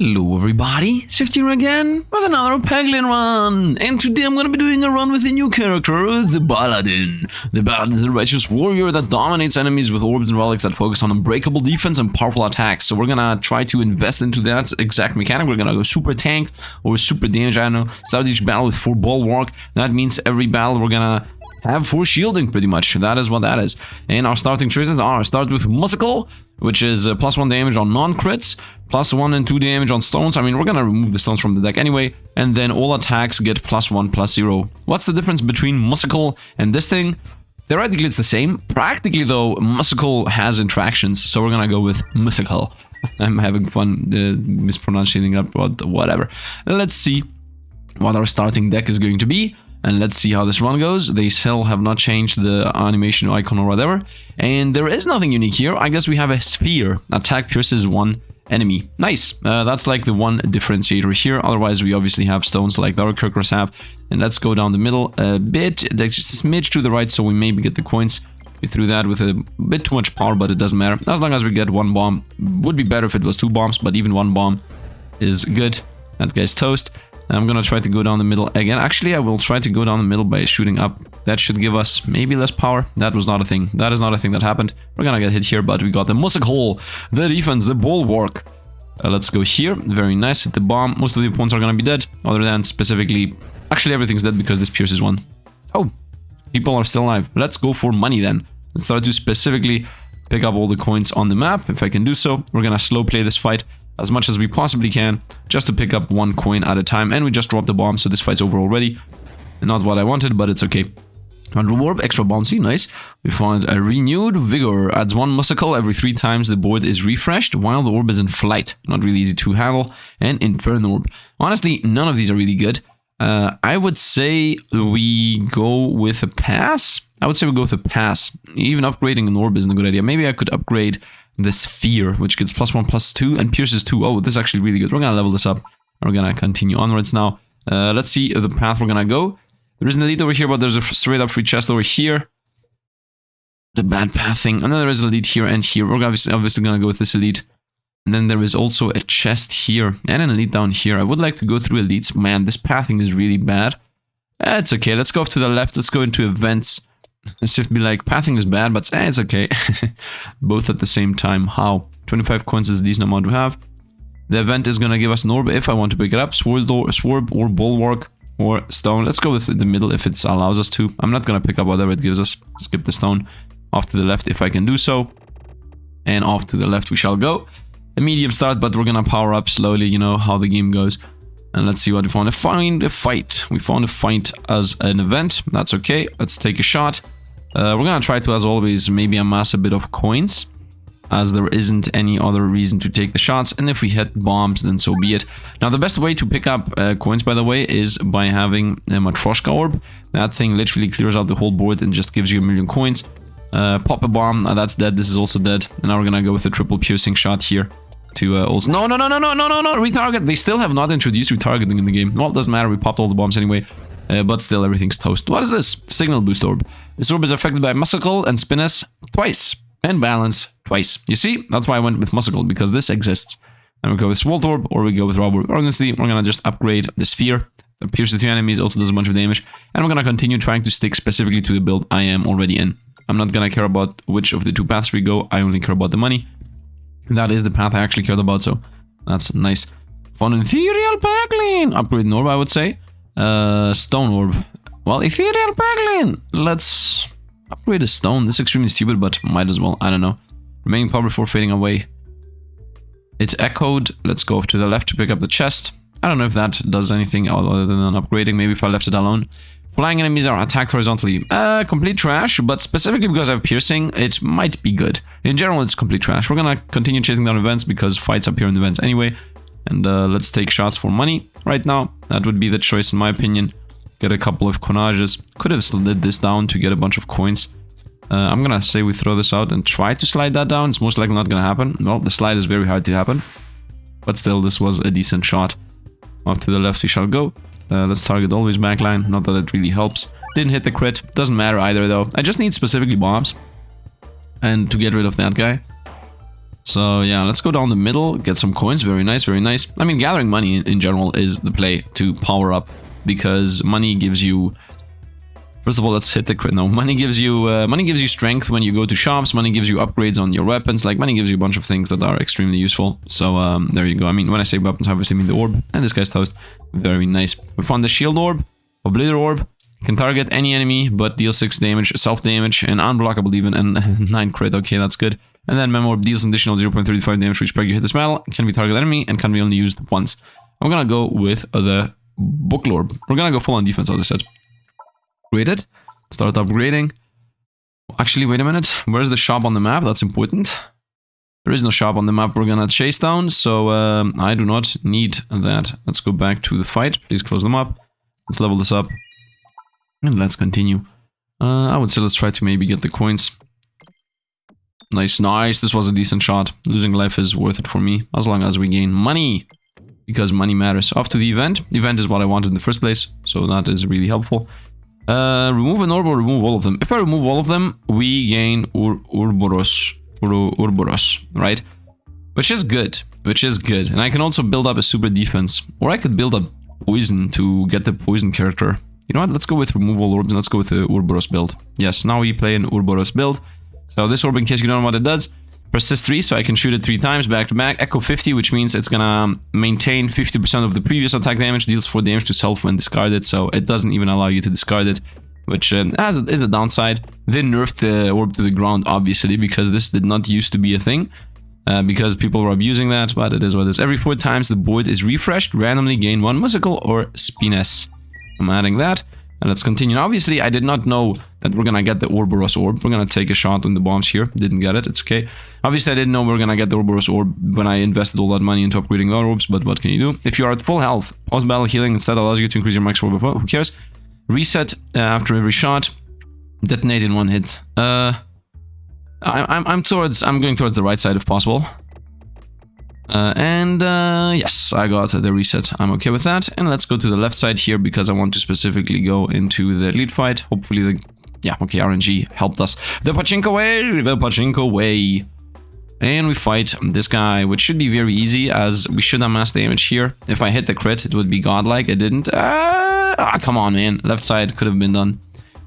Hello everybody, Swift here again with another Peglin run, and today I'm gonna be doing a run with a new character, the Paladin. The Paladin is a righteous warrior that dominates enemies with orbs and relics that focus on unbreakable defense and powerful attacks, so we're gonna try to invest into that exact mechanic, we're gonna go super tank or super damage, I don't know, start each battle with 4 bulwark, that means every battle we're gonna have 4 shielding pretty much, that is what that is. And our starting choices are, start with Musical, which is uh, plus 1 damage on non-crits, plus 1 and 2 damage on stones. I mean, we're gonna remove the stones from the deck anyway, and then all attacks get plus 1, plus 0. What's the difference between Musical and this thing? Theoretically, it's the same. Practically, though, Musical has interactions, so we're gonna go with Musical. I'm having fun uh, mispronouncing it, but whatever. Let's see what our starting deck is going to be and let's see how this run goes. They still have not changed the animation icon or whatever. And there is nothing unique here. I guess we have a sphere. Attack pierces one enemy. Nice. Uh, that's like the one differentiator here. Otherwise, we obviously have stones like the other characters have. And let's go down the middle a bit. Just a smidge to the right, so we maybe get the coins. We threw that with a bit too much power, but it doesn't matter. As long as we get one bomb. Would be better if it was two bombs, but even one bomb is good. That guy's toast. I'm gonna try to go down the middle again. Actually, I will try to go down the middle by shooting up. That should give us maybe less power. That was not a thing. That is not a thing that happened. We're gonna get hit here, but we got the music hole, the defense, the bulwark. Uh, let's go here. Very nice. Hit the bomb. Most of the opponents are gonna be dead, other than specifically... Actually, everything's dead because this pierces one. Oh, people are still alive. Let's go for money then. Let's start to specifically pick up all the coins on the map, if I can do so. We're gonna slow play this fight as much as we possibly can just to pick up one coin at a time and we just dropped the bomb so this fight's over already not what I wanted but it's okay Hundred warp, extra bouncy, nice. We found a renewed vigor, adds one muscle every three times the board is refreshed while the orb is in flight. Not really easy to handle. And inferno orb. Honestly, none of these are really good. Uh, I would say we go with a pass. I would say we go with a pass. Even upgrading an orb isn't a good idea. Maybe I could upgrade the sphere, which gets plus one, plus two, and pierces two. Oh, this is actually really good. We're gonna level this up. We're gonna continue onwards now. Uh, let's see the path we're gonna go. There is an elite over here, but there's a straight up free chest over here. The bad then there is an elite here and here. We're obviously, obviously gonna go with this elite. And then there is also a chest here and an elite down here. I would like to go through elites. Man, this pathing is really bad. It's okay. Let's go off to the left. Let's go into events. Let's just be like, pathing is bad, but eh, it's okay. Both at the same time. How? 25 coins is a decent amount to have. The event is going to give us an orb if I want to pick it up. Sword or, sword or bulwark or stone. Let's go with the middle if it allows us to. I'm not going to pick up whatever it gives us. Skip the stone. Off to the left if I can do so. And off to the left we shall go. A medium start, but we're going to power up slowly, you know, how the game goes. And let's see what we found. Find a fight. We found a fight as an event. That's okay. Let's take a shot. Uh, we're gonna try to, as always, maybe amass a bit of coins. As there isn't any other reason to take the shots. And if we hit bombs, then so be it. Now, the best way to pick up uh, coins, by the way, is by having a Matryoshka orb. That thing literally clears out the whole board and just gives you a million coins. Uh, pop a bomb. Uh, that's dead. This is also dead. And now we're gonna go with a triple piercing shot here to uh, also... No, no, no, no, no, no, no, no, retarget. They still have not introduced retargeting in the game. Well, it doesn't matter. We popped all the bombs anyway. Uh, but still, everything's toast. What is this? Signal boost orb. This orb is affected by Musical and Spinesse twice. And Balance twice. You see? That's why I went with Musical, because this exists. And we go with Swolt Orb, or we go with Rob Orb. Honestly, we're gonna just upgrade the Sphere. That pierces two enemies, also does a bunch of damage. And we're gonna continue trying to stick specifically to the build I am already in. I'm not gonna care about which of the two paths we go. I only care about the money. That is the path I actually cared about, so that's nice. Fun Ethereal Peglin! Upgrade orb, I would say. Uh, stone orb. Well, Ethereal Peglin! Let's upgrade a stone. This is extremely stupid, but might as well. I don't know. Remaining power before fading away. It's echoed. Let's go off to the left to pick up the chest. I don't know if that does anything other than upgrading. Maybe if I left it alone. Flying enemies are attacked horizontally. Uh, complete trash, but specifically because I have piercing, it might be good. In general, it's complete trash. We're gonna continue chasing down events because fights appear in events anyway. And uh, let's take shots for money right now. That would be the choice in my opinion. Get a couple of coinages. Could have slid this down to get a bunch of coins. Uh, I'm gonna say we throw this out and try to slide that down. It's most likely not gonna happen. Well, the slide is very hard to happen. But still, this was a decent shot. Off to the left we shall go. Uh, let's target always backline, not that it really helps. Didn't hit the crit, doesn't matter either though. I just need specifically bombs. And to get rid of that guy. So yeah, let's go down the middle, get some coins. Very nice, very nice. I mean, gathering money in general is the play to power up because money gives you First of all, let's hit the crit. No, money gives you uh, money gives you strength when you go to shops. Money gives you upgrades on your weapons. Like money gives you a bunch of things that are extremely useful. So um, there you go. I mean, when I say weapons, I obviously mean the orb. And this guy's toast. Very nice. We found the shield orb, obliter orb. Can target any enemy, but deal 6 damage, self damage, and unblockable even, and 9 crit. Okay, that's good. And then Memo Orb deals additional 0.35 damage for each peg you hit this battle. Can be target enemy and can be only used once. I'm gonna go with the book orb. We're gonna go full on defense, as I said. Upgrade it. Start upgrading. Actually, wait a minute. Where's the shop on the map? That's important. There is no shop on the map we're gonna chase down, so um, I do not need that. Let's go back to the fight. Please close them up. Let's level this up. And let's continue. Uh, I would say let's try to maybe get the coins. Nice, nice. This was a decent shot. Losing life is worth it for me, as long as we gain money. Because money matters. Off to the event. Event is what I wanted in the first place, so that is really helpful. Uh, remove an orb or remove all of them. If I remove all of them, we gain Ur Ouroboros. Ur Ouroboros, right? Which is good. Which is good. And I can also build up a super defense. Or I could build up poison to get the poison character. You know what? Let's go with remove all orbs let's go with the Ouroboros build. Yes, now we play an Ouroboros build. So this orb, in case you don't know what it does, persist 3, so I can shoot it 3 times back to back. Echo 50, which means it's gonna maintain 50% of the previous attack damage, deals 4 damage to self when discarded, so it doesn't even allow you to discard it, which um, has a, is a downside. They nerfed the orb to the ground, obviously, because this did not used to be a thing. Uh, because people were abusing that, but it is what it is. Every 4 times the board is refreshed, randomly gain 1 musical or Spinesse. I'm adding that. And let's continue. obviously, I did not know that we're gonna get the Ouroboros orb. We're gonna take a shot on the bombs here. Didn't get it, it's okay. Obviously, I didn't know we are gonna get the Ouroboros orb when I invested all that money into upgrading the orbs, but what can you do? If you are at full health, post-battle healing instead allows you to increase your max orb before, who cares? Reset uh, after every shot. Detonate in one hit. Uh, I, I'm, I'm towards, I'm going towards the right side if possible. Uh, and uh, yes, I got the reset. I'm okay with that. And let's go to the left side here because I want to specifically go into the lead fight. Hopefully the... Yeah, okay, RNG helped us. The Pachinko way! The Pachinko way! And we fight this guy, which should be very easy as we should have mass damage here. If I hit the crit, it would be godlike. It didn't. Uh, ah, come on, man. Left side could have been done.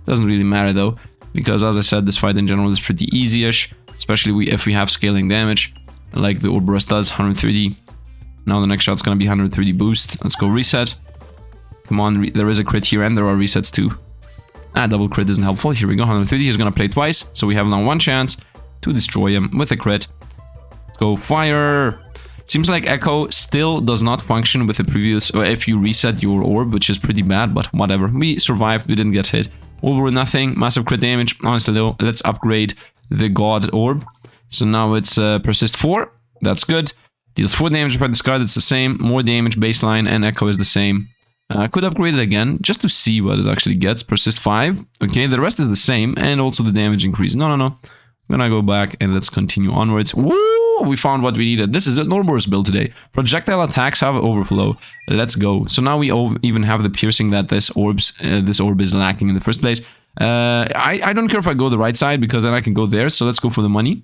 Doesn't really matter, though. Because, as I said, this fight in general is pretty easy-ish. Especially if we have scaling damage like the Ouroboros does, 130. Now the next shot's gonna be 130 boost. Let's go reset. Come on, there is a crit here and there are resets too. Ah, double crit isn't helpful. Here we go, 130. He's gonna play twice, so we have now one chance to destroy him with a crit. Let's go fire. Seems like Echo still does not function with the previous, or if you reset your orb, which is pretty bad, but whatever. We survived, we didn't get hit. All or nothing, massive crit damage. Honestly though, let's upgrade the God orb. So now it's uh, persist 4. That's good. Deals 4 damage per discard, it's the same. More damage baseline and echo is the same. Uh, I could upgrade it again, just to see what it actually gets. Persist 5. Okay, the rest is the same, and also the damage increase. No, no, no. I'm gonna go back and let's continue onwards. Woo! We found what we needed. This is a Ouroboros build today. Projectile attacks have overflow. Let's go. So now we even have the piercing that this orbs, uh, this orb is lacking in the first place. Uh, I, I don't care if I go the right side because then I can go there. So let's go for the money.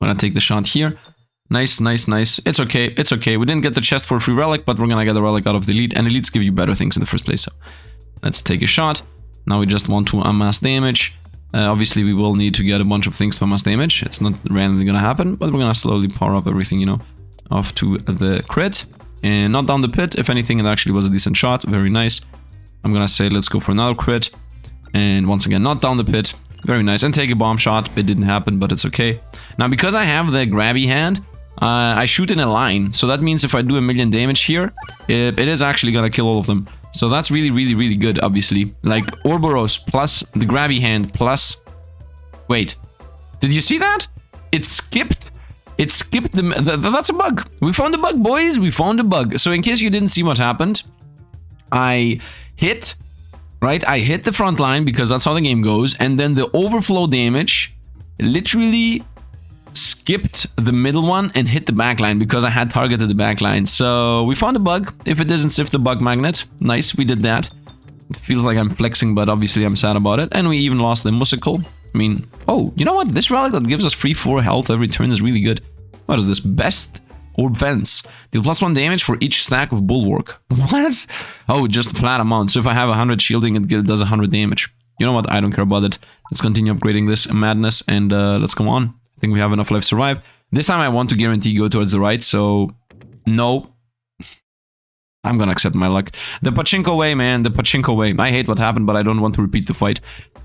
I'm gonna take the shot here. Nice, nice, nice. It's okay, it's okay. We didn't get the chest for a free relic, but we're gonna get the relic out of the elite, and elites give you better things in the first place, so... Let's take a shot. Now we just want to amass damage. Uh, obviously, we will need to get a bunch of things to amass damage. It's not randomly gonna happen, but we're gonna slowly power up everything, you know, off to the crit. And not down the pit. If anything, it actually was a decent shot. Very nice. I'm gonna say let's go for another crit. And once again, not down the pit. Very nice. And take a bomb shot. It didn't happen, but it's okay. Now, because I have the grabby hand, uh, I shoot in a line. So that means if I do a million damage here, it, it is actually gonna kill all of them. So that's really, really, really good, obviously. Like, Ouroboros plus the grabby hand plus... Wait. Did you see that? It skipped... It skipped the, the... That's a bug. We found a bug, boys. We found a bug. So in case you didn't see what happened, I hit right? I hit the front line because that's how the game goes. And then the overflow damage literally skipped the middle one and hit the back line because I had targeted the back line. So we found a bug. If it doesn't sift the bug magnet, nice, we did that. It feels like I'm flexing, but obviously I'm sad about it. And we even lost the musical. I mean, oh, you know what? This relic that gives us free 4 health every turn is really good. What is this? Best orb fence. Deal plus one damage for each stack of bulwark. What? Oh, just flat amount. So if I have 100 shielding, it does 100 damage. You know what? I don't care about it. Let's continue upgrading this madness and uh, let's come on. I think we have enough life to survive. This time I want to guarantee go towards the right, so no. I'm gonna accept my luck. The pachinko way, man, the pachinko way. I hate what happened, but I don't want to repeat the fight.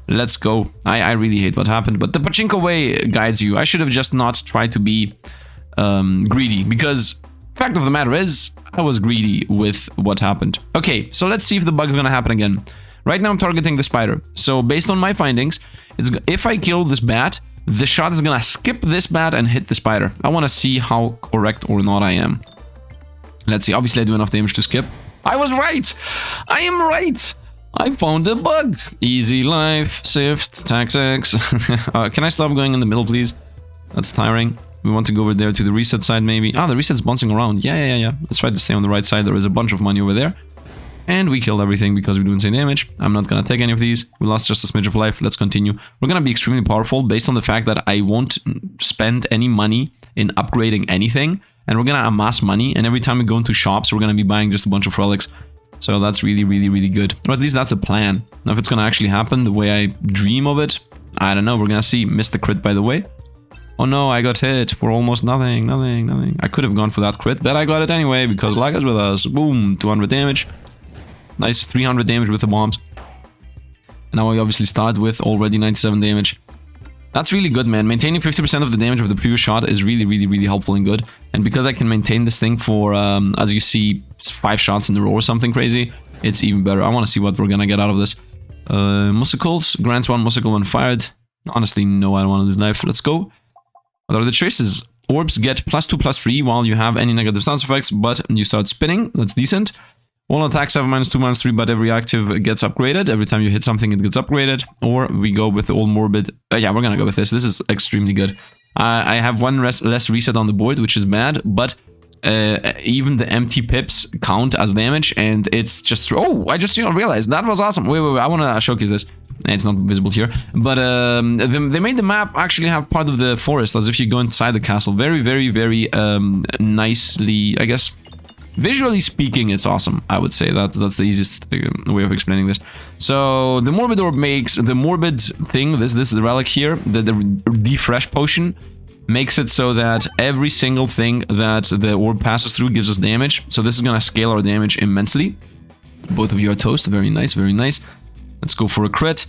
Let's go. I, I really hate what happened, but the pachinko way guides you. I should have just not tried to be um, greedy, because fact of the matter is, I was greedy with what happened. Okay, so let's see if the bug's gonna happen again. Right now I'm targeting the spider. So based on my findings, it's, if I kill this bat, the shot is gonna skip this bat and hit the spider. I want to see how correct or not I am. Let's see. Obviously, I do enough damage to skip. I was right! I am right! I found a bug! Easy life, Sift, X. uh, can I stop going in the middle, please? That's tiring. We want to go over there to the reset side, maybe. Ah, the reset's bouncing around. Yeah, yeah, yeah. Let's try to stay on the right side. There is a bunch of money over there. And we killed everything because we do insane damage. I'm not gonna take any of these. We lost just a smidge of life. Let's continue. We're gonna be extremely powerful based on the fact that I won't spend any money in upgrading anything. And we're gonna amass money. And every time we go into shops, we're gonna be buying just a bunch of relics. So that's really, really, really good. Or at least that's a plan. Now, if it's gonna actually happen the way I dream of it, I don't know. We're gonna see. Missed the crit, by the way. Oh no, I got hit for almost nothing, nothing, nothing. I could have gone for that crit, but I got it anyway because is with us. Boom, 200 damage. Nice 300 damage with the bombs. Now we obviously start with already 97 damage. That's really good, man. Maintaining 50% of the damage of the previous shot is really, really, really helpful and good. And because I can maintain this thing for, um, as you see, five shots in a row or something crazy, it's even better. I want to see what we're gonna get out of this. Uh, Musicles, grants one musical when fired. Honestly, no, I don't want to lose knife. Let's go. What are the choices? Orbs get plus 2, plus 3 while you have any negative stance effects, but you start spinning. That's decent. All attacks have minus 2, minus 3, but every active gets upgraded. Every time you hit something, it gets upgraded. Or we go with the all morbid. Uh, yeah, we're gonna go with this. This is extremely good. Uh, I have one less reset on the board, which is bad, but uh, even the empty pips count as damage, and it's just... Oh, I just you know, realized. That was awesome. Wait, wait, wait. I want to showcase this. It's not visible here. But um, they made the map actually have part of the forest, as if you go inside the castle. Very, very, very um, nicely, I guess, Visually speaking, it's awesome, I would say. That's, that's the easiest uh, way of explaining this. So, the Morbid Orb makes the Morbid thing, this, this is the relic here, the, the Defresh Potion, makes it so that every single thing that the orb passes through gives us damage. So this is going to scale our damage immensely. Both of you are toast. Very nice, very nice. Let's go for a crit.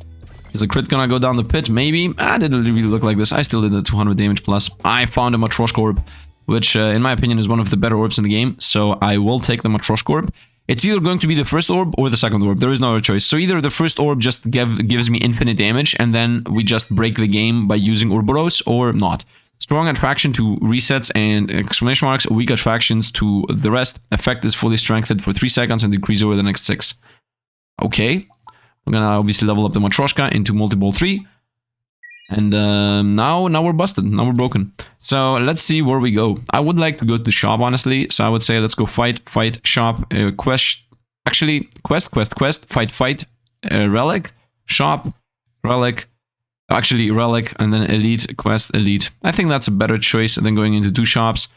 Is the crit gonna go down the pit? Maybe. Ah, didn't really look like this. I still did the 200 damage plus. I found a Matryoshka orb which uh, in my opinion is one of the better orbs in the game. So I will take the Matryoshka orb. It's either going to be the first orb or the second orb. There is no other choice. So either the first orb just give, gives me infinite damage and then we just break the game by using Ouroboros or not. Strong attraction to resets and exclamation marks, weak attractions to the rest. Effect is fully strengthened for 3 seconds and decrease over the next 6. Okay. We're gonna obviously level up the Matryoshka into multi-ball 3. And um, now, now we're busted. Now we're broken. So let's see where we go. I would like to go to the shop, honestly. So I would say let's go fight, fight, shop, uh, quest. Actually, quest, quest, quest, fight, fight, uh, relic, shop, relic. Actually, relic, and then elite, quest, elite. I think that's a better choice than going into two shops.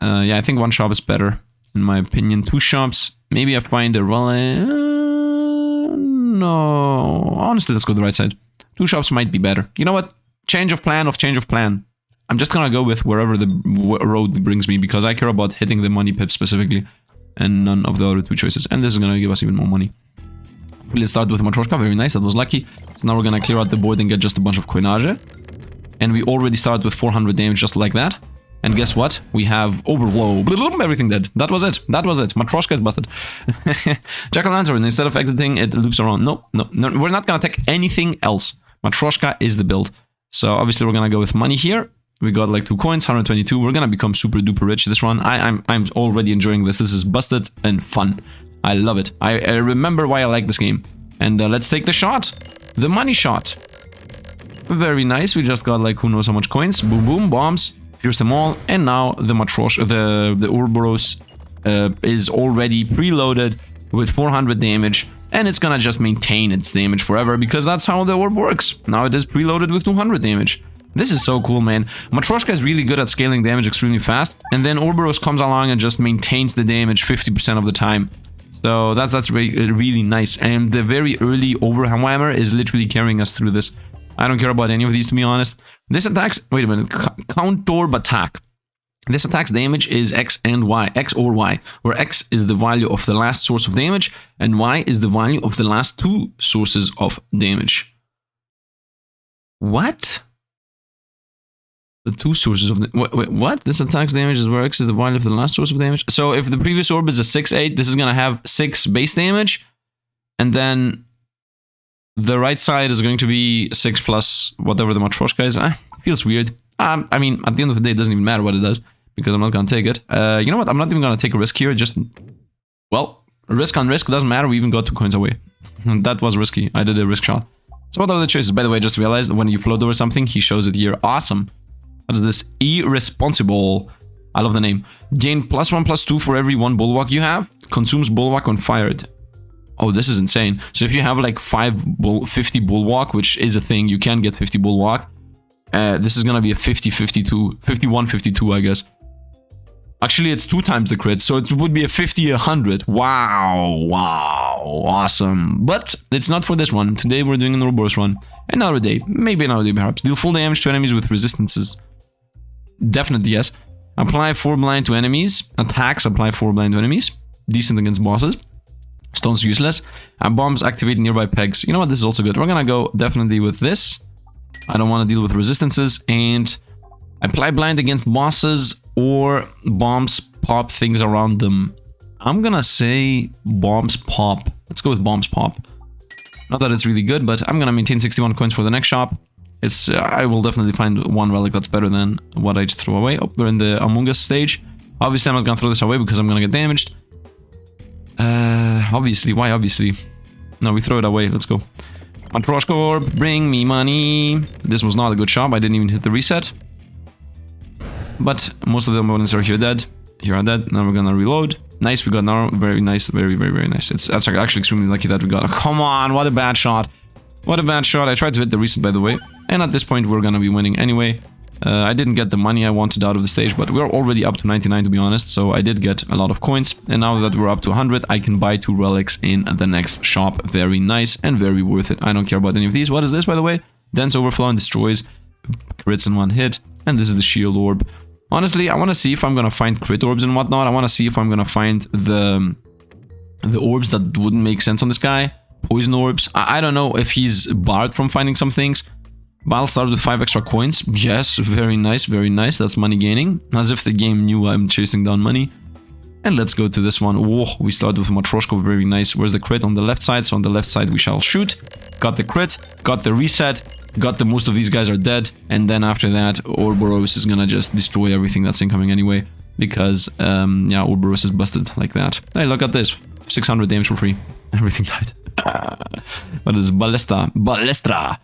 Uh, yeah, I think one shop is better, in my opinion. Two shops. Maybe I find a relic. Uh, no. Honestly, let's go the right side. Two shops might be better. You know what? Change of plan of change of plan. I'm just gonna go with wherever the road brings me because I care about hitting the money pip specifically and none of the other two choices. And this is gonna give us even more money. Let's start with Matryoshka, very nice, that was lucky. So now we're gonna clear out the board and get just a bunch of coinage. And we already started with 400 damage just like that. And guess what? We have overflow. Everything dead. That was it. That was it. Matryoshka is busted. Jack-o'-lantern, instead of exiting, it loops around. No, no, no. We're not gonna take anything else. Matryoshka is the build. So obviously we're gonna go with money here. We got like two coins, 122. We're gonna become super duper rich this run. I, I'm, I'm already enjoying this. This is busted and fun. I love it. I, I remember why I like this game. And uh, let's take the shot. The money shot. Very nice. We just got like who knows how much coins. Boom, boom, bombs. Pierce them all. And now the Matrosh, the, the Ouroboros uh, is already preloaded with 400 damage and it's gonna just maintain its damage forever because that's how the orb works. Now it is preloaded with 200 damage. This is so cool, man. Matryoshka is really good at scaling damage extremely fast. And then Ouroboros comes along and just maintains the damage 50% of the time. So that's that's really, uh, really nice. And the very early Overwhammer is literally carrying us through this. I don't care about any of these, to be honest. This attacks... Wait a minute. Counter attack. This attack's damage is X and Y, X or Y, where X is the value of the last source of damage, and Y is the value of the last two sources of damage. What? The two sources of... Wait, wait, what? This attack's damage is where X is the value of the last source of damage? So if the previous orb is a 6-8, this is going to have 6 base damage, and then the right side is going to be 6 plus whatever the Matryoshka is. Ah, feels weird. Um, I mean, at the end of the day, it doesn't even matter what it does because I'm not going to take it. Uh, you know what? I'm not even going to take a risk here. Just, well, risk on risk doesn't matter. We even got two coins away. that was risky. I did a risk shot. So what are the choices? By the way, just realized when you float over something, he shows it here. Awesome. What is this? Irresponsible. I love the name. Gain plus one, plus two for every one bulwark you have. Consumes bulwark when fired. Oh, this is insane. So if you have like 5 bull 50 bulwark, which is a thing, you can get 50 bulwark. Uh, this is gonna be a 50, 52, 51, 52, I guess. Actually, it's two times the crit, so it would be a 50, 100. Wow, wow, awesome. But it's not for this one. Today we're doing an Ouroboros run. Another day, maybe another day perhaps. Deal full damage to enemies with resistances. Definitely yes. Apply 4 blind to enemies. Attacks apply 4 blind to enemies. Decent against bosses. Stone's useless. And bombs activate nearby pegs. You know what, this is also good. We're gonna go definitely with this. I don't want to deal with resistances. And apply blind against bosses or bombs pop things around them. I'm gonna say bombs pop. Let's go with bombs pop. Not that it's really good, but I'm gonna maintain 61 coins for the next shop. It's uh, I will definitely find one relic that's better than what I just threw away. Oh, we're in the Among Us stage. Obviously, I'm not gonna throw this away because I'm gonna get damaged. Uh, obviously, why obviously? No, we throw it away. Let's go. Matryoshka bring me money. This was not a good shop. I didn't even hit the reset. But most of the opponents are here dead. Here are dead. Now we're gonna reload. Nice, we got now. Very nice. Very, very, very nice. It's that's actually extremely lucky that we got. Come on, what a bad shot. What a bad shot. I tried to hit the reset, by the way. And at this point, we're gonna be winning anyway. Uh, I didn't get the money I wanted out of the stage, but we're already up to 99 to be honest, so I did get a lot of coins. And now that we're up to 100, I can buy two relics in the next shop. Very nice and very worth it. I don't care about any of these. What is this, by the way? Dense Overflow and destroys crits in one hit. And this is the Shield Orb. Honestly, I want to see if I'm going to find crit orbs and whatnot. I want to see if I'm going to find the, the orbs that wouldn't make sense on this guy. Poison orbs. I, I don't know if he's barred from finding some things. But I'll start with 5 extra coins. Yes, very nice, very nice. That's money gaining. As if the game knew I'm chasing down money. And let's go to this one. Whoa, we start with Matryoshka, very nice. Where's the crit? On the left side, so on the left side we shall shoot. Got the crit, got the reset, got the most of these guys are dead. And then after that, Ouroboros is gonna just destroy everything that's incoming anyway. Because, um, yeah, Ouroboros is busted like that. Hey, look at this. 600 damage for free. Everything died. what is Ballista? Ballestra!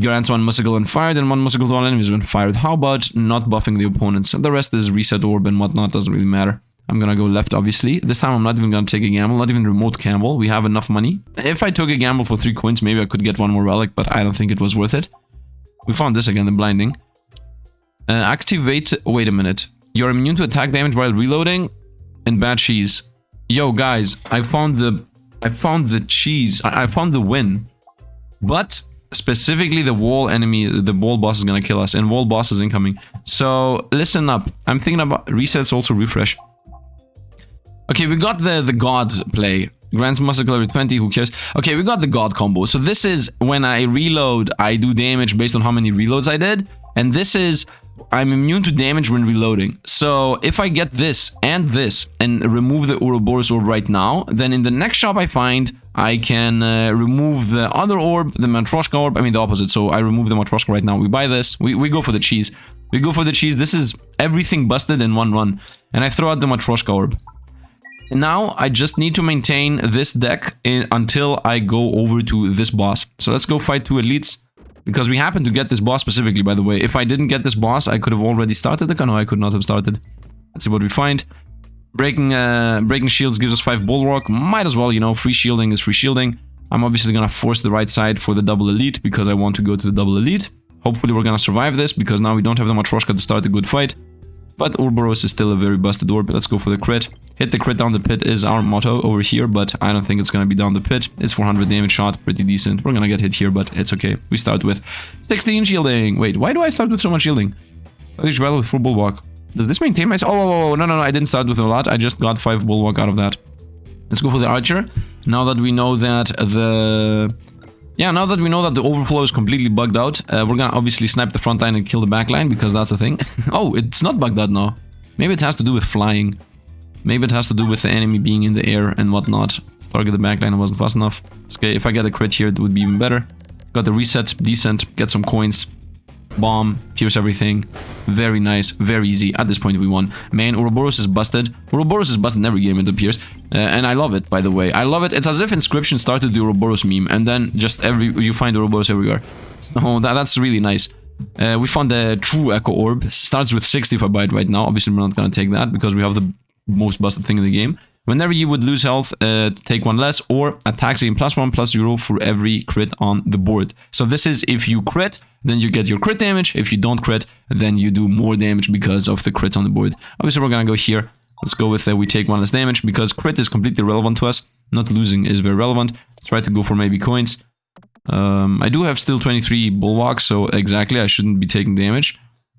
Grants one Musical when fired and one Musical to all enemies when fired. How about not buffing the opponents? The rest is reset orb and whatnot, doesn't really matter. I'm gonna go left, obviously. This time I'm not even gonna take a gamble, not even remote gamble. We have enough money. If I took a gamble for 3 coins, maybe I could get one more relic, but I don't think it was worth it. We found this again, the blinding. Uh, activate... Wait a minute. You're immune to attack damage while reloading? And bad cheese. Yo, guys, I found the... I found the cheese. I, I found the win. But specifically the wall enemy, the wall boss is gonna kill us, and wall boss is incoming. So listen up. I'm thinking about resets also refresh. Okay, we got the the god play. Grants muscle every 20, who cares? Okay, we got the god combo. So this is when I reload, I do damage based on how many reloads I did. And this is I'm immune to damage when reloading. So if I get this and this and remove the Ouroboros orb right now, then in the next shop I find, I can uh, remove the other orb, the Matryoshka orb. I mean the opposite. So I remove the Matryoshka right now. We buy this. We, we go for the cheese. We go for the cheese. This is everything busted in one run. And I throw out the Matryoshka orb. And now I just need to maintain this deck in, until I go over to this boss. So let's go fight two elites. Because we happen to get this boss specifically, by the way. If I didn't get this boss, I could have already started the No, I could not have started. Let's see what we find. Breaking uh, breaking shields gives us 5 bulwark. Might as well, you know, free shielding is free shielding. I'm obviously gonna force the right side for the double elite because I want to go to the double elite. Hopefully we're gonna survive this, because now we don't have the Matryoshka to start a good fight. But Ouroboros is still a very busted orb. Let's go for the crit. Hit the crit down the pit is our motto over here, but I don't think it's gonna be down the pit. It's 400 damage shot, pretty decent. We're gonna get hit here, but it's okay. We start with 16 shielding. Wait, why do I start with so much shielding? I battle with full bulwark. Does this maintain myself? Oh, no, no, no, I didn't start with a lot. I just got 5 bulwark out of that. Let's go for the archer. Now that we know that the... Yeah, now that we know that the overflow is completely bugged out, uh, we're gonna obviously snipe the front line and kill the back line, because that's a thing. oh, it's not bugged out now. Maybe it has to do with flying. Maybe it has to do with the enemy being in the air and whatnot. Target the back line wasn't fast enough. Okay, if I get a crit here, it would be even better. Got the reset, decent, get some coins bomb, pierce everything. Very nice, very easy. At this point, we won. Man, Ouroboros is busted. Ouroboros is busted in every game it appears. Uh, and I love it, by the way. I love it. It's as if Inscryption started the Ouroboros meme, and then just every you find Ouroboros everywhere. Oh, that, that's really nice. Uh, we found the true Echo Orb. Starts with 60 if I buy it right now. Obviously, we're not going to take that because we have the most busted thing in the game. Whenever you would lose health, uh, take one less, or attacks gain plus one plus zero for every crit on the board. So this is if you crit, then you get your crit damage. If you don't crit, then you do more damage because of the crits on the board. Obviously, we're gonna go here. Let's go with uh, we take one less damage because crit is completely relevant to us. Not losing is very relevant. Let's try to go for maybe coins. Um, I do have still 23 bulwarks, so exactly, I shouldn't be taking damage.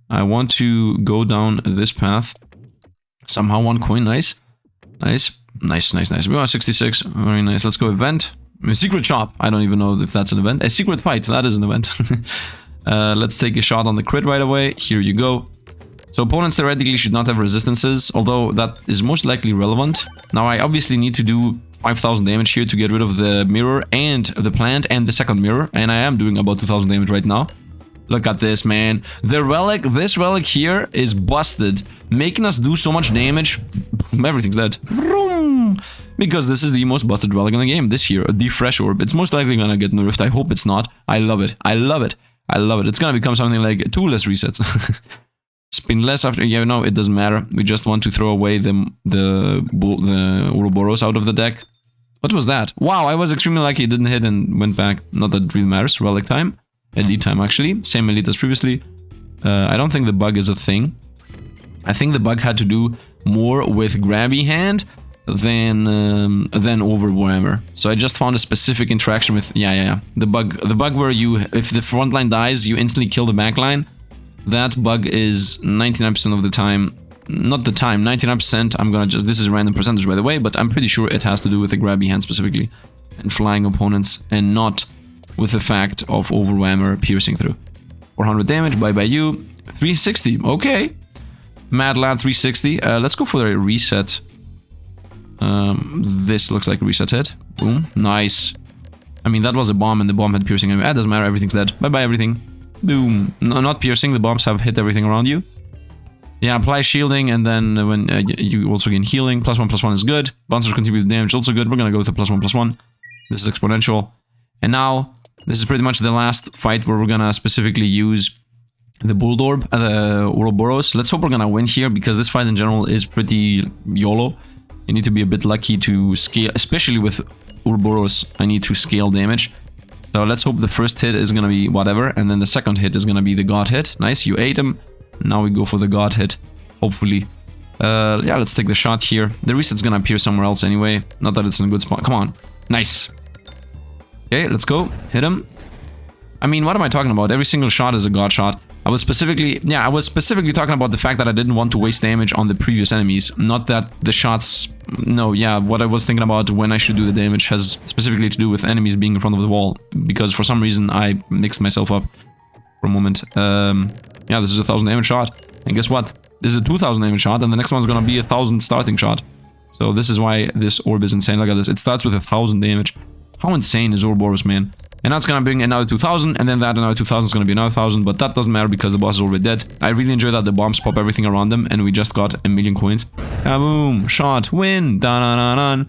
I want to go down this path. Somehow one coin, nice. Nice, nice, nice, nice. We are 66, very nice. Let's go event. A secret shop. I don't even know if that's an event. A secret fight, that is an event. uh, let's take a shot on the crit right away. Here you go. So opponents theoretically should not have resistances, although that is most likely relevant. Now I obviously need to do 5000 damage here to get rid of the mirror and the plant and the second mirror, and I am doing about 2000 damage right now. Look at this, man. The relic, this relic here is busted, making us do so much damage. Everything's dead. Because this is the most busted relic in the game this year, the Fresh Orb. It's most likely gonna get nerfed. I hope it's not. I love it. I love it. I love it. It's gonna become something like two less resets. Spin less after... Yeah, no, it doesn't matter. We just want to throw away the, the, the Ouroboros out of the deck. What was that? Wow, I was extremely lucky it didn't hit and went back. Not that it really matters. Relic time. Elite time, actually. Same elite as previously. Uh, I don't think the bug is a thing. I think the bug had to do more with grabby hand than um, than overwhammer. So I just found a specific interaction with yeah yeah yeah the bug the bug where you if the front line dies you instantly kill the back line. That bug is 99% of the time not the time 99% I'm gonna just this is random percentage by the way but I'm pretty sure it has to do with the grabby hand specifically and flying opponents and not with the fact of Overwhammer piercing through. 400 damage, bye bye you. 360, okay. Mad Lad 360. Uh, let's go for a reset. Um, this looks like a reset hit. Boom, nice. I mean, that was a bomb and the bomb had piercing. It doesn't matter, everything's dead. Bye bye everything. Boom. No, not piercing, the bombs have hit everything around you. Yeah, apply shielding and then when uh, you also gain healing. Plus one, plus one is good. Bouncers contribute damage, also good. We're gonna go the plus one, plus one. This is exponential. And now this is pretty much the last fight where we're gonna specifically use the Bulldorb, uh, the Ouroboros. Let's hope we're gonna win here because this fight in general is pretty YOLO. You need to be a bit lucky to scale, especially with Ouroboros, I need to scale damage. So let's hope the first hit is gonna be whatever, and then the second hit is gonna be the God hit. Nice, you ate him. Now we go for the God hit, hopefully. Uh, yeah, let's take the shot here. The reset's gonna appear somewhere else anyway. Not that it's in a good spot. Come on. Nice. Okay, let's go. Hit him. I mean, what am I talking about? Every single shot is a god shot. I was specifically, yeah, I was specifically talking about the fact that I didn't want to waste damage on the previous enemies. Not that the shots, no, yeah, what I was thinking about when I should do the damage has specifically to do with enemies being in front of the wall. Because for some reason I mixed myself up for a moment. Um, yeah, this is a 1000 damage shot. And guess what? This is a 2000 damage shot and the next one's gonna be a 1000 starting shot. So this is why this orb is insane. Look at this. It starts with a 1000 damage. How insane is Ouroboros, man? And that's gonna bring another 2000, and then that another 2000 is gonna be another 1000, but that doesn't matter because the boss is already dead. I really enjoy that the bombs pop everything around them, and we just got a million coins. Ah, Kaboom! Shot! Win! Da da da da!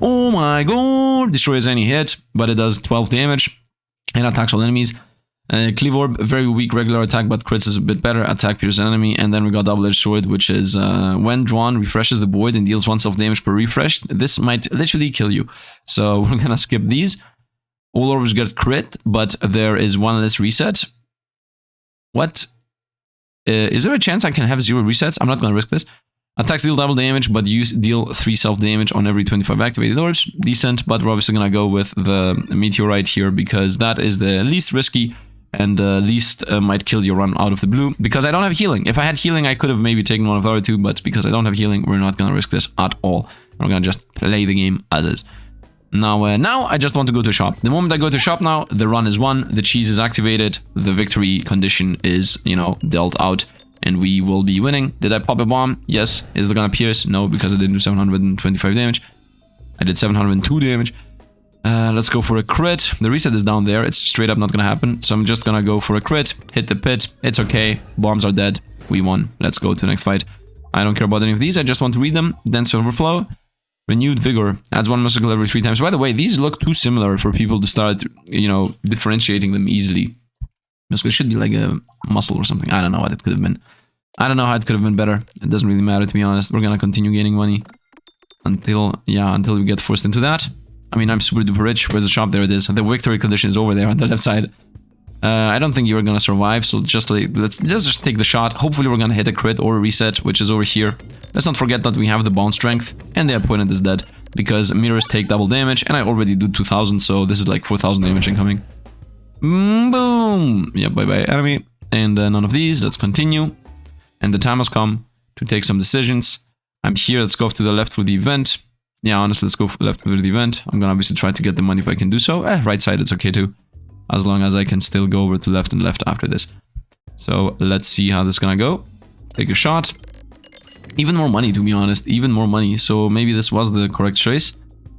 Oh my god! Destroys any hit, but it does 12 damage, and attacks all enemies. Uh, Cleave Orb, very weak regular attack, but crits is a bit better. Attack pierce enemy, and then we got Double Edged Sword, which is uh, when drawn, refreshes the board and deals one self damage per refresh. This might literally kill you. So we're gonna skip these. All orbs get crit, but there is one less reset. What? Uh, is there a chance I can have zero resets? I'm not gonna risk this. Attacks deal double damage, but you deal 3 self-damage on every 25 activated orbs. Decent, but we're obviously gonna go with the Meteorite here because that is the least risky and uh, least uh, might kill your run out of the blue. Because I don't have healing. If I had healing, I could have maybe taken one of the other two, but because I don't have healing, we're not gonna risk this at all. We're gonna just play the game as is. Now, uh, now I just want to go to shop. The moment I go to shop now, the run is won, the cheese is activated, the victory condition is, you know, dealt out, and we will be winning. Did I pop a bomb? Yes. Is it gonna pierce? No, because I didn't do 725 damage. I did 702 damage. Uh, let's go for a crit. The reset is down there. It's straight up not gonna happen. So I'm just gonna go for a crit. Hit the pit. It's okay. Bombs are dead. We won. Let's go to the next fight. I don't care about any of these. I just want to read them. Dense Overflow. Renewed Vigor. Adds one muscle every three times. By the way, these look too similar for people to start, you know, differentiating them easily. This should be like a muscle or something. I don't know what it could have been. I don't know how it could have been better. It doesn't really matter, to be honest. We're gonna continue gaining money. Until, yeah, until we get forced into that. I mean, I'm super duper rich. Where's the shop? There it is. The victory condition is over there on the left side. Uh, I don't think you're gonna survive, so just like, let's, let's just take the shot. Hopefully we're gonna hit a crit or a reset, which is over here. Let's not forget that we have the bone strength, and the opponent is dead. Because mirrors take double damage, and I already do 2000, so this is like 4000 damage incoming. Mm, boom! Yeah, bye-bye enemy. And uh, none of these, let's continue. And the time has come to take some decisions. I'm here, let's go off to the left for the event. Yeah, honestly, let's go left with the event. I'm gonna obviously try to get the money if I can do so. Eh, right side, it's okay too as long as I can still go over to left and left after this. So let's see how this is gonna go. Take a shot. Even more money, to be honest. Even more money. So maybe this was the correct choice.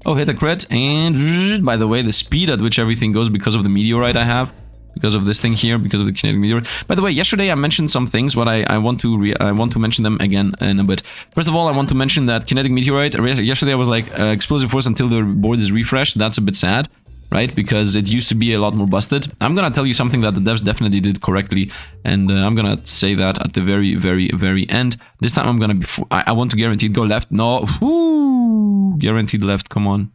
Oh, hit a crit. And by the way, the speed at which everything goes because of the meteorite I have. Because of this thing here, because of the kinetic meteorite. By the way, yesterday I mentioned some things, but I, I want to I want to mention them again in a bit. First of all, I want to mention that kinetic meteorite. Yesterday I was like uh, explosive force until the board is refreshed. That's a bit sad right? Because it used to be a lot more busted. I'm gonna tell you something that the devs definitely did correctly, and uh, I'm gonna say that at the very, very, very end. This time I'm gonna be... I, I want to guaranteed go left. No, Woo! guaranteed left, come on.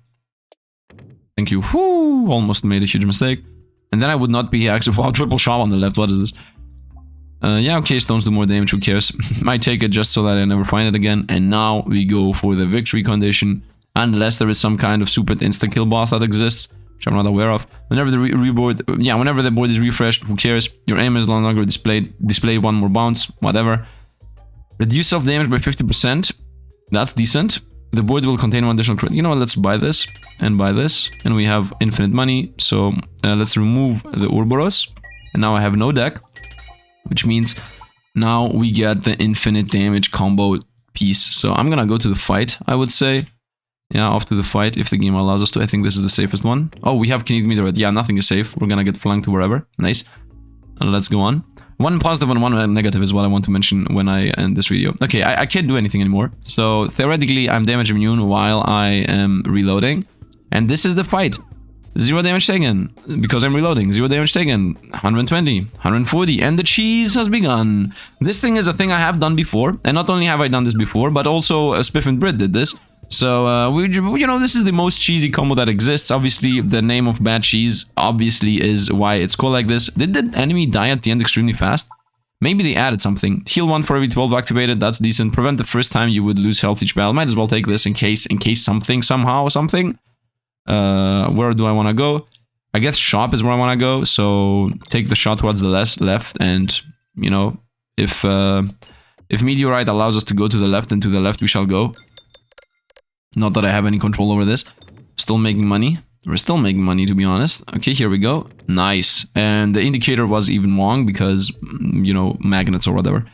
Thank you. Woo! Almost made a huge mistake. And then I would not be here actually... Wow, triple shot on the left, what is this? Uh, yeah, okay, stones do more damage, who cares? Might take it just so that I never find it again. And now we go for the victory condition. Unless there is some kind of super insta-kill boss that exists which I'm not aware of. Whenever the re reboard, yeah, whenever the board is refreshed, who cares? Your aim is no longer displayed. Display one more bounce, whatever. Reduce self damage by 50%. That's decent. The board will contain one additional crit. You know what? Let's buy this and buy this, and we have infinite money. So uh, let's remove the Ouroboros, and now I have no deck, which means now we get the infinite damage combo piece. So I'm gonna go to the fight. I would say yeah, to the fight, if the game allows us to. I think this is the safest one. Oh, we have Kinetic Meteorite. Yeah, nothing is safe. We're gonna get flanked to wherever. Nice. And let's go on. One positive and one negative is what I want to mention when I end this video. Okay, I, I can't do anything anymore. So, theoretically, I'm damage immune while I am reloading. And this is the fight. Zero damage taken, because I'm reloading. Zero damage taken, 120, 140, and the cheese has begun. This thing is a thing I have done before, and not only have I done this before, but also uh, Spiff and Brit did this. So, uh, we, you know, this is the most cheesy combo that exists. Obviously, the name of bad cheese obviously is why it's called like this. Did the enemy die at the end extremely fast? Maybe they added something. Heal 1 for every 12 activated, that's decent. Prevent the first time you would lose health each battle. Might as well take this in case, in case something, somehow, or something. Uh, where do I want to go? I guess shop is where I want to go, so take the shot towards the left, left and, you know, if, uh, if Meteorite allows us to go to the left and to the left, we shall go. Not that I have any control over this. Still making money. We're still making money, to be honest. Okay, here we go. Nice. And the indicator was even wrong because, mm, you know, magnets or whatever.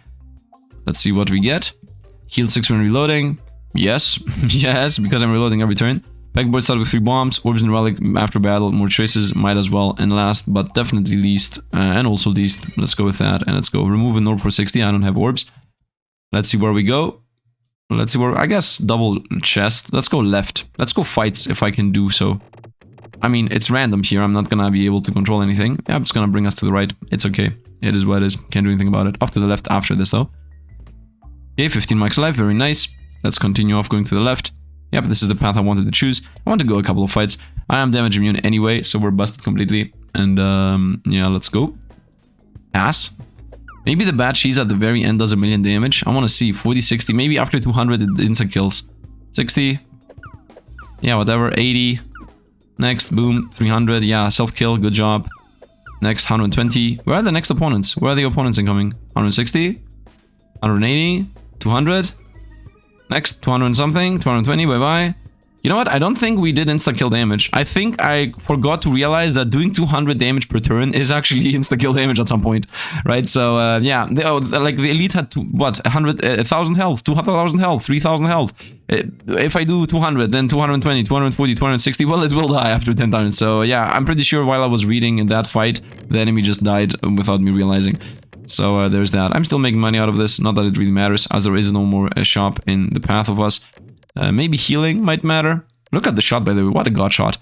Let's see what we get. Heal 6 when reloading. Yes. yes, because I'm reloading every turn. Pegboard started with 3 bombs. Orbs and Relic after battle. More choices. Might as well. And last, but definitely least, uh, and also least, let's go with that. And let's go. Remove an orb for 60. I don't have orbs. Let's see where we go. Let's see where, I guess double chest. Let's go left. Let's go fights if I can do so. I mean, it's random here. I'm not gonna be able to control anything. Yeah, it's gonna bring us to the right. It's okay. It is what it is. Can't do anything about it. Off to the left after this though. Okay, 15 max life. Very nice. Let's continue off going to the left. Yep, this is the path I wanted to choose. I want to go a couple of fights. I am damage immune anyway, so we're busted completely. And um, yeah, let's go. Pass. Maybe the bad cheese at the very end does a million damage. I want to see 40, 60. Maybe after 200 it instant kills. 60. Yeah, whatever. 80. Next, boom. 300. Yeah, self-kill. Good job. Next, 120. Where are the next opponents? Where are the opponents incoming? 160? 180? 200? Next, 200 something. 220. Bye-bye. You know what? I don't think we did insta-kill damage. I think I forgot to realize that doing 200 damage per turn is actually insta-kill damage at some point, right? So, uh, yeah, they, oh, like the elite had, to, what, 100, uh, 1,000 health, 200,000 health, 3,000 health. Uh, if I do 200, then 220, 240, 260, well, it will die after 10 times. So, yeah, I'm pretty sure while I was reading in that fight, the enemy just died without me realizing. So uh, there's that. I'm still making money out of this, not that it really matters, as there is no more uh, shop in the path of us. Uh, maybe healing might matter. Look at the shot, by the way. What a god shot.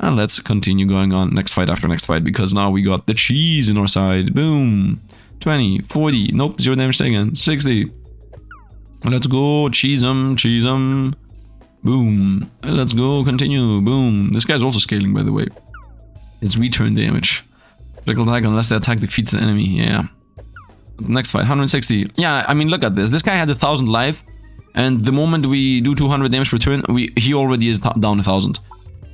And let's continue going on next fight after next fight, because now we got the cheese in our side. Boom. 20, 40. Nope, zero damage taken. 60. Let's go. Cheese them, cheese them. Boom. Let's go. Continue. Boom. This guy's also scaling, by the way. It's return damage. Critical attack unless the attack defeats the enemy. Yeah. Next fight, 160. Yeah, I mean, look at this. This guy had a thousand life. And the moment we do 200 damage per turn, we, he already is down a 1000.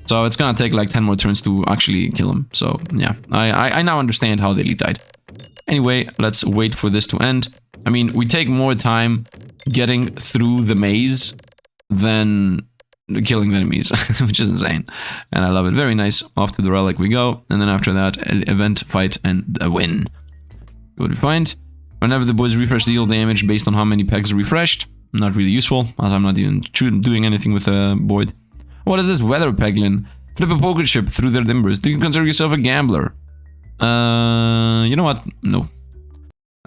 So it's gonna take like 10 more turns to actually kill him. So yeah, I, I, I now understand how the elite died. Anyway, let's wait for this to end. I mean, we take more time getting through the maze than killing the enemies, which is insane. And I love it. Very nice. Off to the relic we go. And then after that, event, fight, and a win. What do we find? Whenever the boys refresh deal damage based on how many pegs refreshed. Not really useful, as I'm not even doing anything with a Boyd. What is this weather, Peglin? Flip a poker chip through their timbers. Do you consider yourself a gambler? Uh, you know what? No.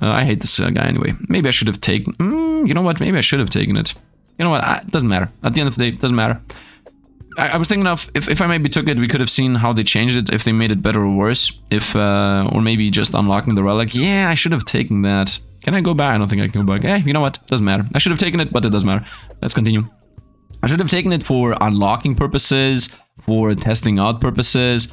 Uh, I hate this uh, guy anyway. Maybe I should have taken... Mm, you know what? Maybe I should have taken it. You know what? it doesn't matter. At the end of the day, it doesn't matter. I, I, was thinking of, if, if I maybe took it, we could have seen how they changed it, if they made it better or worse. If, uh, or maybe just unlocking the relic. Yeah, I should have taken that. Can I go back? I don't think I can go back. Eh, you know what? Doesn't matter. I should have taken it, but it doesn't matter. Let's continue. I should have taken it for unlocking purposes, for testing out purposes,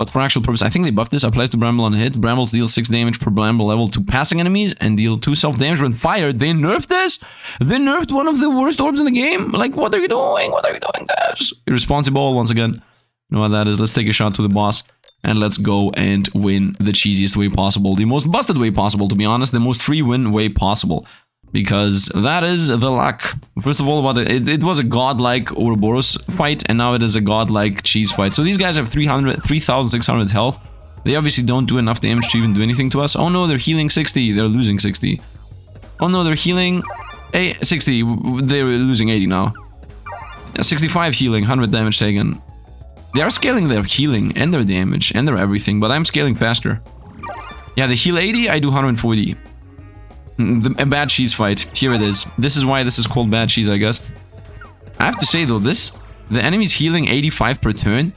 but for actual purpose, I think they buffed this. Applies to Bramble on hit. Brambles deal 6 damage per Bramble level to passing enemies and deal 2 self-damage when fired. They nerfed this? They nerfed one of the worst orbs in the game? Like, what are you doing? What are you doing? That's irresponsible once again. You know what that is? Let's take a shot to the boss and let's go and win the cheesiest way possible. The most busted way possible, to be honest. The most free win way possible. Because that is the luck. First of all, what it, it was a godlike Ouroboros fight, and now it is a godlike cheese fight. So these guys have 300, 3,600 health. They obviously don't do enough damage to even do anything to us. Oh no, they're healing 60. They're losing 60. Oh no, they're healing a 60. They're losing 80 now. 65 healing, 100 damage taken. They are scaling their healing and their damage and their everything, but I'm scaling faster. Yeah, the heal 80, I do 140. The, a bad cheese fight. Here it is. This is why this is called bad cheese, I guess. I have to say though, this the enemy's healing 85 per turn.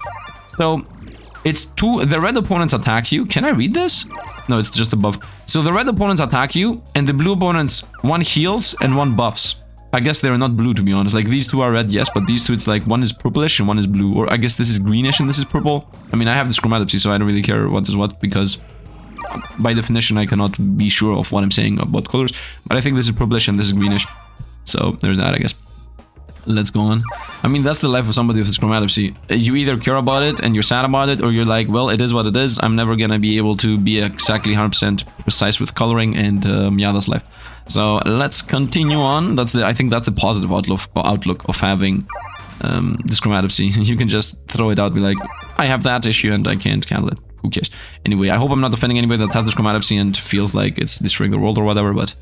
So it's two the red opponents attack you. Can I read this? No, it's just above. So the red opponents attack you, and the blue opponents one heals and one buffs. I guess they're not blue, to be honest. Like, these two are red, yes, but these two, it's like, one is purplish and one is blue. Or I guess this is greenish and this is purple. I mean, I have this chromatopsy, so I don't really care what is what, because by definition, I cannot be sure of what I'm saying about colors. But I think this is purplish and this is greenish. So, there's that, I guess. Let's go on. I mean, that's the life of somebody with chromatopsy. You either care about it and you're sad about it, or you're like, well, it is what it is. I'm never gonna be able to be exactly 100% precise with coloring, and um, yeah, that's life. So let's continue on. That's the I think that's the positive outlook outlook of having um, this chromatopsy. you can just throw it out, and be like, I have that issue and I can't handle it. Who cares? Anyway, I hope I'm not offending anybody that has this chromatopsy and feels like it's destroying the world or whatever, but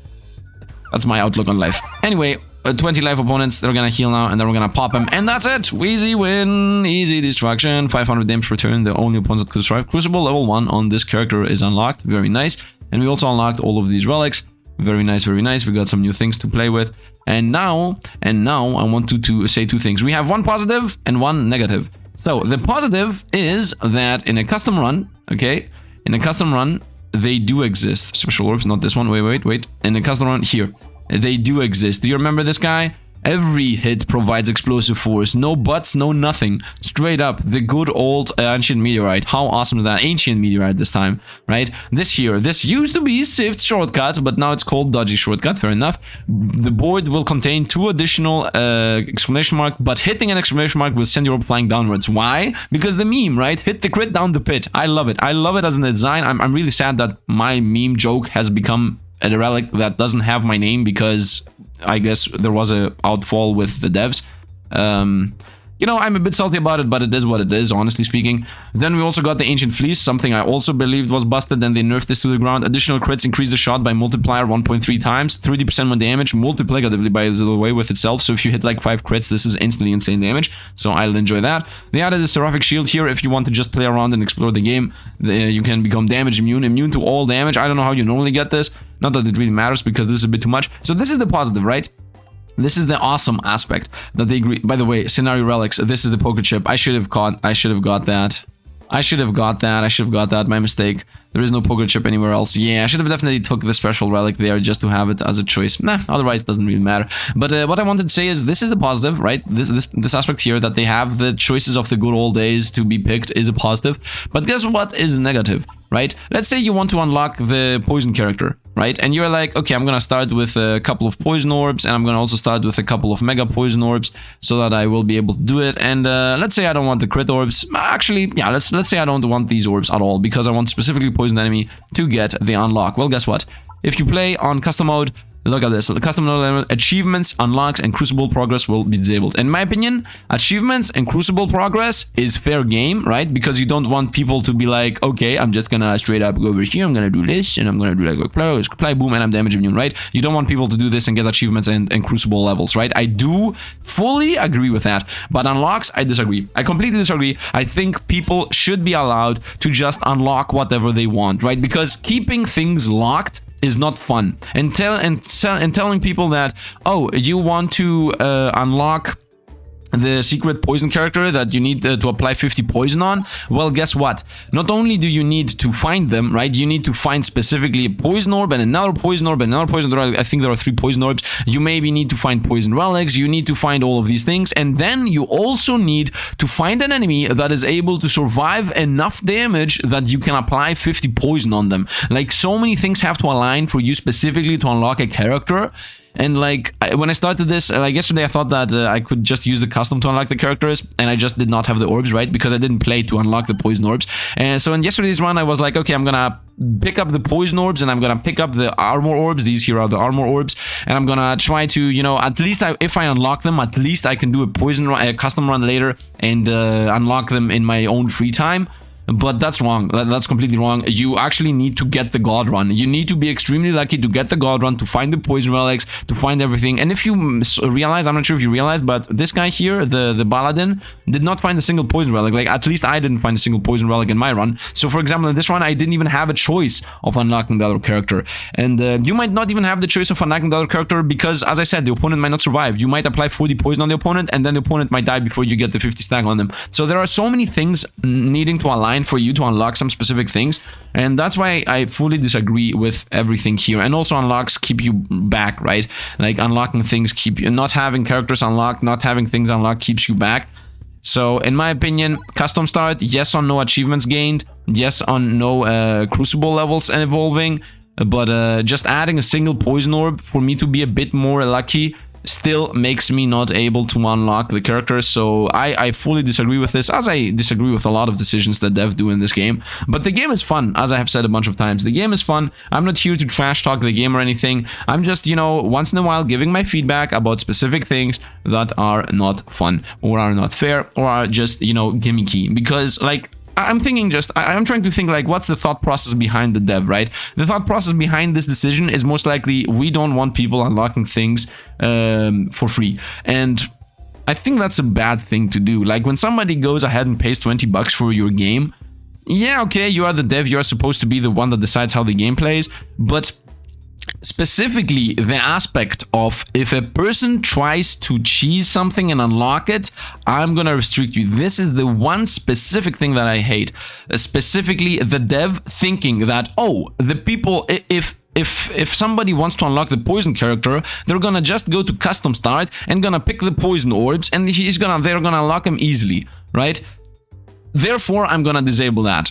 that's my outlook on life. Anyway, uh, 20 life opponents, they're gonna heal now, and then we're gonna pop them, and that's it! Easy win, easy destruction, 500 damage per turn, the only opponents that could survive. Crucible level 1 on this character is unlocked, very nice. And we also unlocked all of these relics. Very nice, very nice. We got some new things to play with. And now, and now I want to, to say two things. We have one positive and one negative. So the positive is that in a custom run, okay, in a custom run, they do exist. Special orbs, not this one. Wait, wait, wait. In a custom run here, they do exist. Do you remember this guy? Every hit provides explosive force. No buts, no nothing. Straight up, the good old ancient meteorite. How awesome is that? Ancient meteorite this time, right? This here, this used to be Swift shortcut, but now it's called dodgy shortcut. Fair enough. The board will contain two additional uh, exclamation mark, but hitting an exclamation mark will send your orb flying downwards. Why? Because the meme, right? Hit the crit down the pit. I love it. I love it as a design. I'm, I'm really sad that my meme joke has become a relic that doesn't have my name because I guess there was a outfall with the devs. Um, you know, I'm a bit salty about it, but it is what it is, honestly speaking. Then we also got the Ancient Fleece, something I also believed was busted, then they nerfed this to the ground. Additional crits increase the shot by multiplier 1.3 times, 30% more damage, multiplicatively by the way with itself, so if you hit like 5 crits, this is instantly insane damage, so I'll enjoy that. They added a Seraphic Shield here if you want to just play around and explore the game. You can become damage immune, immune to all damage. I don't know how you normally get this, not that it really matters because this is a bit too much. So this is the positive, right? This is the awesome aspect that they agree. By the way, scenario relics. This is the poker chip. I should have caught. I should have got that. I should have got that. I should have got that. My mistake. There is no poker chip anywhere else. Yeah, I should have definitely took the special relic there just to have it as a choice. Nah, otherwise it doesn't really matter. But uh, what I wanted to say is this is the positive, right? This, this, this aspect here that they have the choices of the good old days to be picked is a positive. But guess what is negative? right? Let's say you want to unlock the poison character, right? And you're like, okay, I'm gonna start with a couple of poison orbs, and I'm gonna also start with a couple of mega poison orbs, so that I will be able to do it. And uh, let's say I don't want the crit orbs. Actually, yeah, let's let's say I don't want these orbs at all because I want specifically poison enemy to get the unlock. Well, guess what? If you play on custom mode, Look at this. So the custom level achievements, unlocks, and crucible progress will be disabled. In my opinion, achievements and crucible progress is fair game, right? Because you don't want people to be like, okay, I'm just gonna straight up go over here, I'm gonna do this, and I'm gonna do like quick play, play boom, and I'm damage immune, right? You don't want people to do this and get achievements and, and crucible levels, right? I do fully agree with that. But unlocks, I disagree. I completely disagree. I think people should be allowed to just unlock whatever they want, right? Because keeping things locked is not fun. And tell and, and telling people that oh you want to uh, unlock the secret poison character that you need uh, to apply 50 poison on? Well guess what? Not only do you need to find them right you need to find specifically a poison orb and another poison orb and another poison orb. I think there are three poison orbs. You maybe need to find poison relics. You need to find all of these things. And then you also need to find an enemy that is able to survive enough damage that you can apply 50 poison on them. Like so many things have to align for you specifically to unlock a character and like when I started this, like yesterday, I thought that uh, I could just use the custom to unlock the characters, and I just did not have the orbs right because I didn't play to unlock the poison orbs. And so in yesterday's run, I was like, okay, I'm gonna pick up the poison orbs and I'm gonna pick up the armor orbs. These here are the armor orbs, and I'm gonna try to, you know, at least I, if I unlock them, at least I can do a poison run, a custom run later and uh, unlock them in my own free time. But that's wrong. That's completely wrong. You actually need to get the God Run. You need to be extremely lucky to get the God Run, to find the Poison Relics, to find everything. And if you realize, I'm not sure if you realize, but this guy here, the, the Balladin, did not find a single Poison Relic. Like, at least I didn't find a single Poison Relic in my run. So, for example, in this run, I didn't even have a choice of unlocking the other character. And uh, you might not even have the choice of unlocking the other character because, as I said, the opponent might not survive. You might apply 40 poison on the opponent, and then the opponent might die before you get the 50 stack on them. So, there are so many things needing to align for you to unlock some specific things. And that's why I fully disagree with everything here. And also unlocks keep you back right? Like unlocking things keep you not having characters unlocked not having things unlocked keeps you back. So in my opinion custom start yes on no achievements gained yes on no uh, crucible levels and evolving but uh, just adding a single poison orb for me to be a bit more lucky still makes me not able to unlock the characters so I, I fully disagree with this as I disagree with a lot of decisions that dev do in this game. But the game is fun as I have said a bunch of times. The game is fun. I'm not here to trash talk the game or anything. I'm just you know once in a while giving my feedback about specific things that are not fun or are not fair or are just you know gimmicky. Because like I'm thinking just, I'm trying to think like, what's the thought process behind the dev, right? The thought process behind this decision is most likely we don't want people unlocking things um, for free. And I think that's a bad thing to do. Like when somebody goes ahead and pays 20 bucks for your game, yeah, okay, you are the dev, you are supposed to be the one that decides how the game plays, but specifically the aspect of if a person tries to cheese something and unlock it, I'm gonna restrict you. This is the one specific thing that I hate. Uh, specifically the dev thinking that, oh, the people, if if if somebody wants to unlock the poison character, they're gonna just go to custom start and gonna pick the poison orbs, and he's gonna they're gonna unlock them easily, right? Therefore, I'm gonna disable that.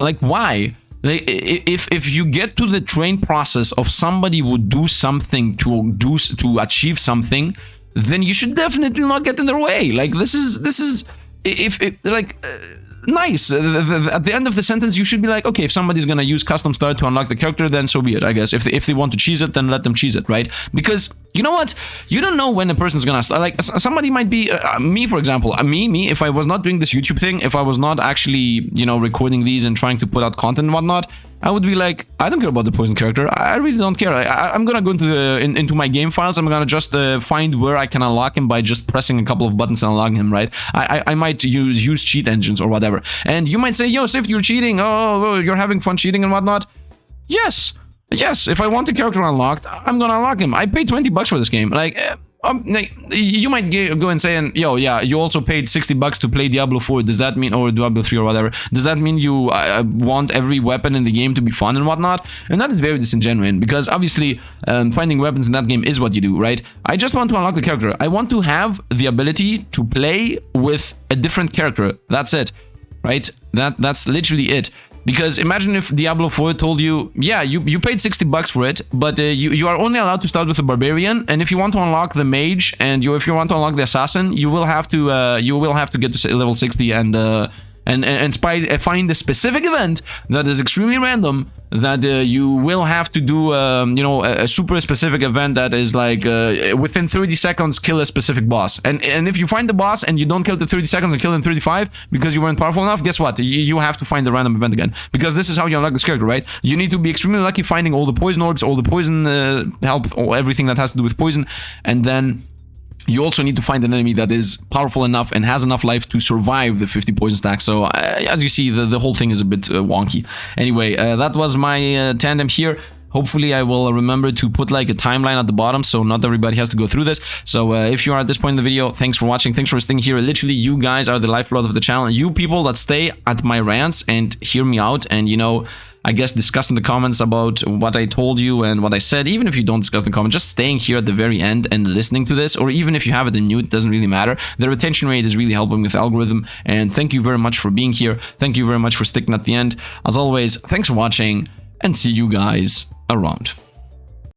Like, why? Like, if if you get to the train process of somebody would do something to do to achieve something, then you should definitely not get in their way. Like, this is this is if, like. Uh, nice. Uh, at the end of the sentence, you should be like, okay, if somebody's gonna use custom start to unlock the character, then so be it, I guess. If they, if they want to cheese it, then let them cheese it, right? Because you know what? You don't know when a person's gonna start. Like somebody might be uh, uh, me, for example. Uh, me, me. If I was not doing this YouTube thing, if I was not actually, you know, recording these and trying to put out content and whatnot, I would be like, I don't care about the poison character. I really don't care. I, am gonna go into the in, into my game files. I'm gonna just uh, find where I can unlock him by just pressing a couple of buttons and unlocking him. Right? I, I, I might use use cheat engines or whatever. And you might say, Yo, Sif, you're cheating. Oh, you're having fun cheating and whatnot. Yes, yes. If I want the character unlocked, I'm gonna unlock him. I paid 20 bucks for this game. Like. Uh, um, you might go and say, and yo, yeah, you also paid 60 bucks to play Diablo 4. Does that mean, or Diablo 3 or whatever, does that mean you uh, want every weapon in the game to be fun and whatnot? And that is very disingenuous because obviously um, finding weapons in that game is what you do, right? I just want to unlock the character. I want to have the ability to play with a different character. That's it, right? That That's literally it. Because imagine if Diablo 4 told you, yeah, you, you paid 60 bucks for it, but uh, you, you are only allowed to start with a barbarian, and if you want to unlock the mage and you if you want to unlock the assassin, you will have to uh, you will have to get to level 60 and uh, and and, and find a specific event that is extremely random that uh, you will have to do um, you know a, a, super specific event that is like uh, within 30 seconds kill a specific boss. And and if you find the boss and you don't kill the 30 seconds and kill in 35 because you weren't powerful enough guess what? You, you have to find the random event again. Because this is how you unlock this character right? You need to be extremely lucky finding all the poison orbs all the poison uh, help or everything that has to do with poison and then you also need to find an enemy that is powerful enough and has enough life to survive the 50 poison stack. So uh, as you see, the, the whole thing is a bit uh, wonky. Anyway, uh, that was my uh, tandem here. Hopefully I will remember to put like a timeline at the bottom so not everybody has to go through this. So uh, if you are at this point in the video, thanks for watching. Thanks for staying here. Literally, you guys are the lifeblood of the channel. You people that stay at my rants and hear me out and, you know, I guess discuss in the comments about what I told you and what I said. Even if you don't discuss in the comments, just staying here at the very end and listening to this, or even if you have it in mute, doesn't really matter. The retention rate is really helping with algorithm. And thank you very much for being here. Thank you very much for sticking at the end. As always, thanks for watching and see you guys around.